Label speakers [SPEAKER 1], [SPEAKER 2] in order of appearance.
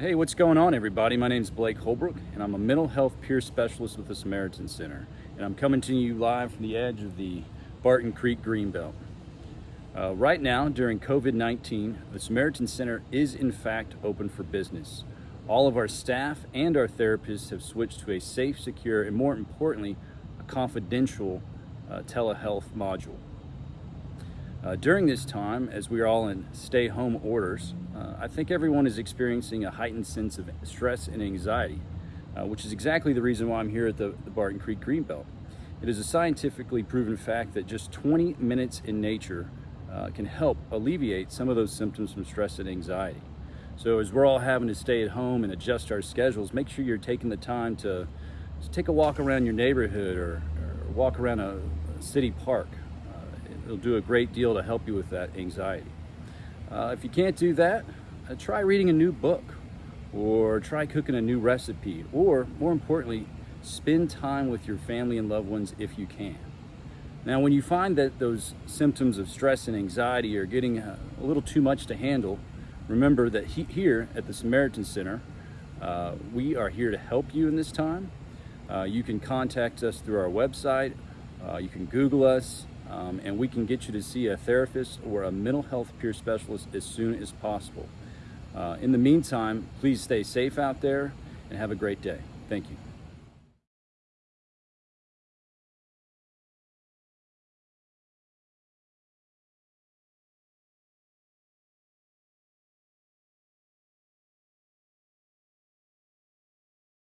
[SPEAKER 1] Hey, what's going on everybody? My name is Blake Holbrook and I'm a mental health peer specialist with the Samaritan Center. And I'm coming to you live from the edge of the Barton Creek Greenbelt. Uh, right now, during COVID-19, the Samaritan Center is in fact open for business. All of our staff and our therapists have switched to a safe, secure, and more importantly, a confidential uh, telehealth module. Uh, during this time, as we are all in stay-home orders, uh, I think everyone is experiencing a heightened sense of stress and anxiety, uh, which is exactly the reason why I'm here at the, the Barton Creek Greenbelt. It is a scientifically proven fact that just 20 minutes in nature uh, can help alleviate some of those symptoms from stress and anxiety. So as we're all having to stay at home and adjust our schedules, make sure you're taking the time to take a walk around your neighborhood or, or walk around a, a city park. Uh, it'll do a great deal to help you with that anxiety. Uh, if you can't do that, uh, try reading a new book or try cooking a new recipe or more importantly, spend time with your family and loved ones if you can. Now, when you find that those symptoms of stress and anxiety are getting a, a little too much to handle, remember that he, here at the Samaritan Center, uh, we are here to help you in this time. Uh, you can contact us through our website, uh, you can Google us, um, and we can get you to see a therapist or a mental health peer specialist as soon as possible. Uh, in the meantime, please stay safe out there and have a great day. Thank you.